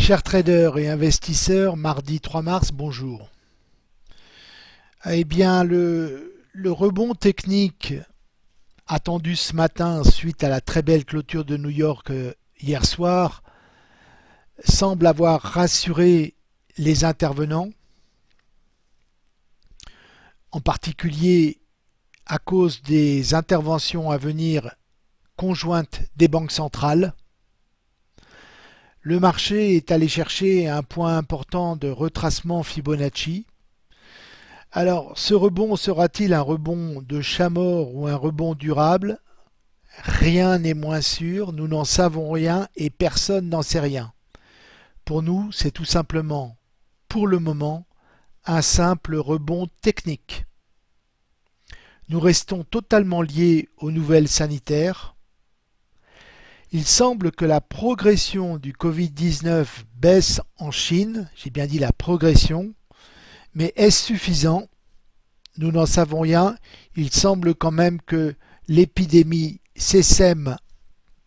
Chers traders et investisseurs, mardi 3 mars, bonjour. Eh bien, le, le, rebond technique attendu ce matin suite à la très belle clôture de New York euh, hier soir semble avoir rassuré les intervenants, en particulier à cause des interventions à venir conjointes des banques centrales. Le marché est allé chercher un point important de retracement Fibonacci. Alors, ce rebond sera-t-il un rebond de chat ou un rebond durable? Rien n'est moins sûr, nous n'en savons rien et personne n'en sait rien. Pour nous, c'est tout simplement, pour le moment, un simple rebond technique. Nous restons totalement liés aux nouvelles sanitaires. Il semble que la progression du Covid-19 baisse en Chine, j'ai bien dit la progression, mais est-ce suffisant? Nous n'en savons rien. Il semble quand même que l'épidémie s'essaime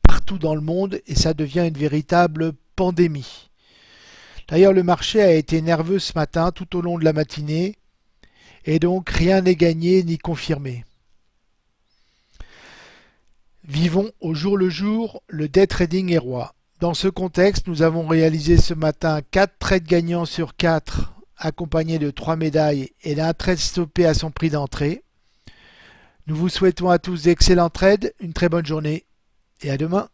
partout dans le monde et ça devient une véritable pandémie. D'ailleurs, le marché a été nerveux ce matin tout au long de la matinée et donc rien n'est gagné ni confirmé. Vivons au jour le jour, le day trading est roi. Dans ce contexte, nous avons réalisé ce matin 4 trades gagnants sur 4 accompagnés de 3 médailles et d'un trade stoppé à son prix d'entrée. Nous vous souhaitons à tous d'excellents trades, une très bonne journée et à demain.